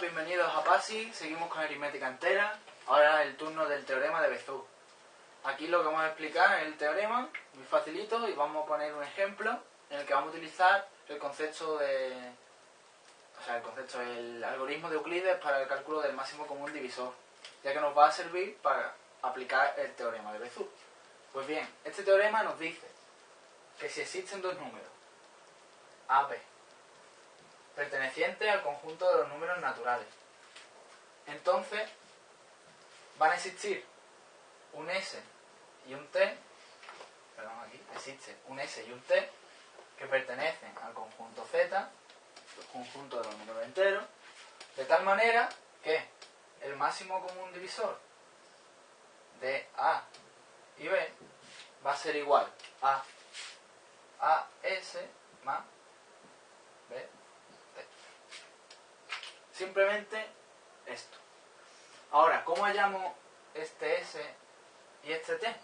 bienvenidos a PASI. Seguimos con aritmética entera. Ahora el turno del teorema de Bézout. Aquí lo que vamos a explicar es el teorema, muy facilito, y vamos a poner un ejemplo en el que vamos a utilizar el concepto de... O sea, el concepto, el algoritmo de Euclides para el cálculo del máximo común divisor, ya que nos va a servir para aplicar el teorema de Bézout. Pues bien, este teorema nos dice que si existen dos números, A, B, perteneciente al conjunto de los números naturales. Entonces, van a existir un S y un T, perdón, aquí existe un S y un T que pertenecen al conjunto Z, el conjunto de los números enteros, de tal manera que el máximo común divisor de A y B va a ser igual a AS más B Simplemente esto. Ahora, ¿cómo hallamos este S y este T?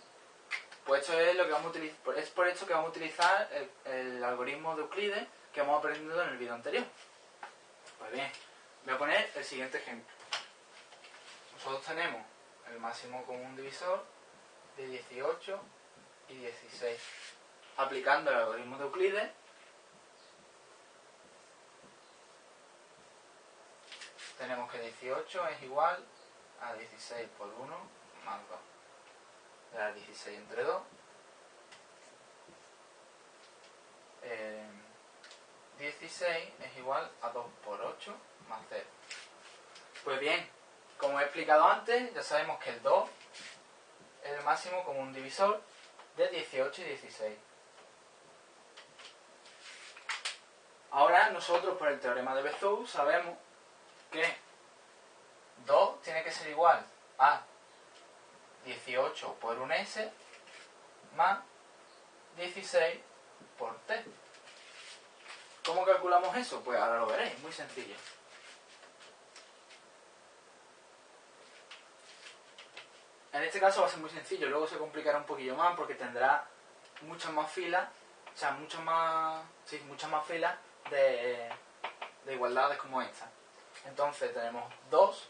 Pues esto es lo que vamos a utilizar, es por esto que vamos a utilizar el, algoritmo de Euclides que hemos aprendido en el vídeo anterior. Pues bien, voy a poner el siguiente ejemplo. Nosotros tenemos el máximo común divisor de 18 y 16. Aplicando el algoritmo de Euclides, tenemos que 18 es igual a 16 por 1 más 2. Da 16 entre 2. 16 eh, es igual a 2 por 8 más 0. Pues bien, como he explicado antes, ya sabemos que el 2 es el máximo como un divisor de 18 y 16. Ahora nosotros por el teorema de Bezout sabemos que 2 tiene que ser igual a 18 por un S más 16 por T. ¿Cómo calculamos eso? Pues ahora lo veréis, muy sencillo. En este caso va a ser muy sencillo, luego se complicará un poquillo más porque tendrá muchas más filas, o sea, muchas más, sí, muchas más filas de, de igualdades como esta. Entonces tenemos 2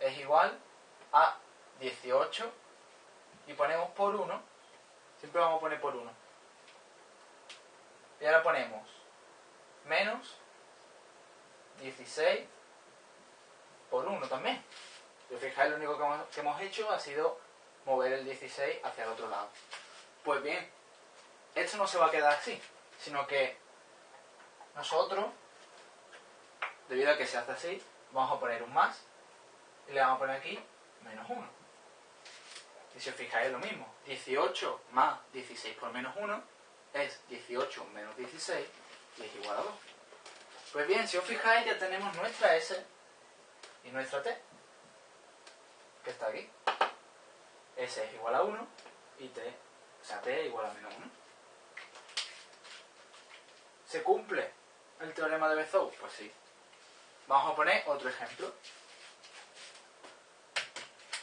es igual a 18 y ponemos por 1, siempre vamos a poner por 1. Y ahora ponemos menos 16 por 1 también. Si os fijáis, lo único que hemos, que hemos hecho ha sido mover el 16 hacia el otro lado. Pues bien, esto no se va a quedar así, sino que nosotros debido a que se hace así, vamos a poner un más y le vamos a poner aquí menos 1. Y si os fijáis es lo mismo, 18 más 16 por menos 1 es 18 menos 16 y es igual a 2. Pues bien, si os fijáis ya tenemos nuestra S y nuestra T, que está aquí. S es igual a 1 y T, o sea, T es igual a menos 1. ¿Se cumple el teorema de Bezout? Pues sí. Vamos a poner otro ejemplo.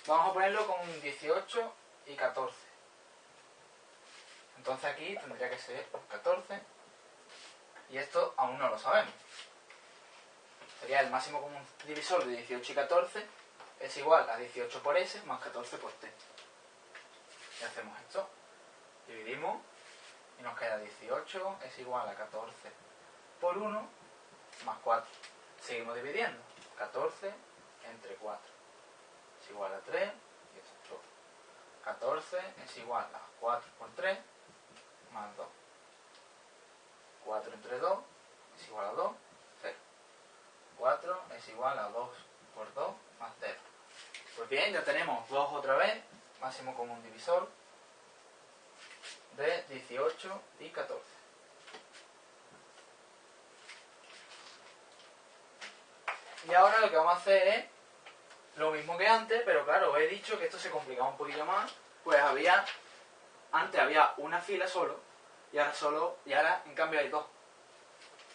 Vamos a ponerlo con 18 y 14. Entonces aquí tendría que ser 14. Y esto aún no lo sabemos. Sería el máximo común divisor de 18 y 14 es igual a 18 por S más 14 por T. Y hacemos esto. Dividimos y nos queda 18 es igual a 14 por 1 más 4. Seguimos dividiendo. 14 entre 4 es igual a 3 y esto 14 es igual a 4 por 3 más 2. 4 entre 2 es igual a 2, 0. 4 es igual a 2 por 2 más 0. Pues bien, ya tenemos 2 otra vez, máximo común divisor de 18 y 14. Y ahora lo que vamos a hacer es lo mismo que antes, pero claro, he dicho que esto se complicaba un poquillo más, pues había, antes había una fila solo, y ahora solo, y ahora en cambio hay dos.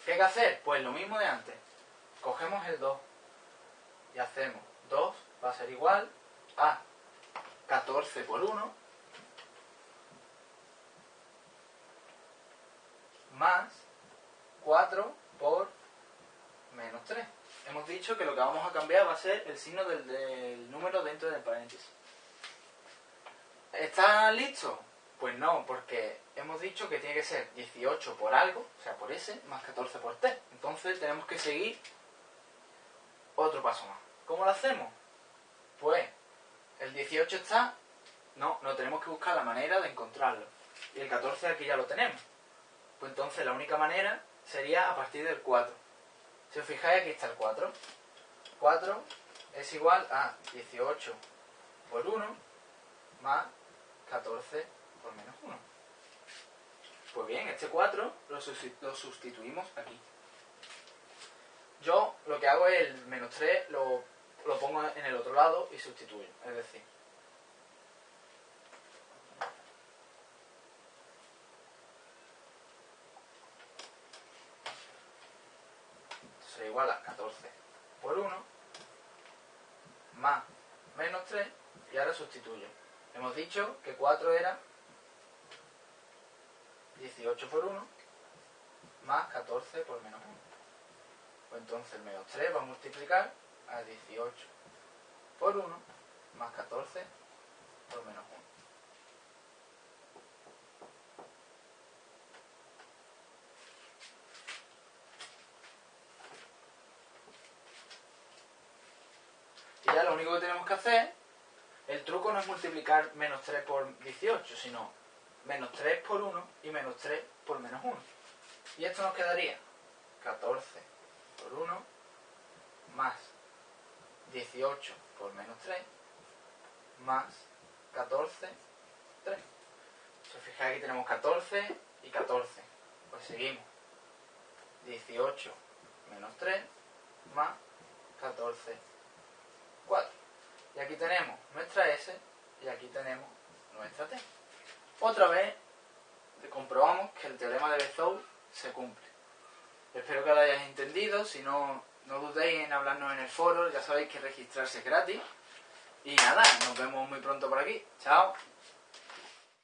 ¿Qué hay que hacer? Pues lo mismo de antes. Cogemos el 2 y hacemos 2 va a ser igual a 14 por 1 más 4 por menos 3. Hemos dicho que lo que vamos a cambiar va a ser el signo del, número dentro del paréntesis. ¿Está listo? Pues no, porque hemos dicho que tiene que ser 18 por algo, o sea, por S, más 14 por T. Entonces tenemos que seguir otro paso más. ¿Cómo lo hacemos? Pues el 18 está... No, no tenemos que buscar la manera de encontrarlo. Y el 14 aquí ya lo tenemos. Pues entonces la única manera sería a partir del 4. Si os fijáis, aquí está el 4. 4 es igual a 18 por 1 más 14 por menos 1. Pues bien, este 4 lo, sustituimos aquí. Yo lo que hago es el menos 3 lo, lo pongo en el otro lado y sustituyo. Es decir, igual a 14 por 1 más menos 3 y ahora sustituyo. Hemos dicho que 4 era 18 por 1 más 14 por menos 1. Pues entonces el menos 3 va a multiplicar a 18 por 1 más 14 por menos 1. Ya lo único que tenemos que hacer, el truco no es multiplicar menos 3 por 18, sino menos 3 por 1 y menos 3 por menos 1. Y esto nos quedaría 14 por 1 más 18 por menos 3 más 14, 3. Si os fijáis aquí tenemos 14 y 14. Pues seguimos. 18 menos 3 más 14, 4. Y aquí tenemos nuestra S y aquí tenemos nuestra T. Otra vez comprobamos que el teorema de Bezout se cumple. Espero que lo hayáis entendido, si no, no dudéis en hablarnos en el foro, ya sabéis que registrarse es gratis. Y nada, nos vemos muy pronto por aquí. Chao.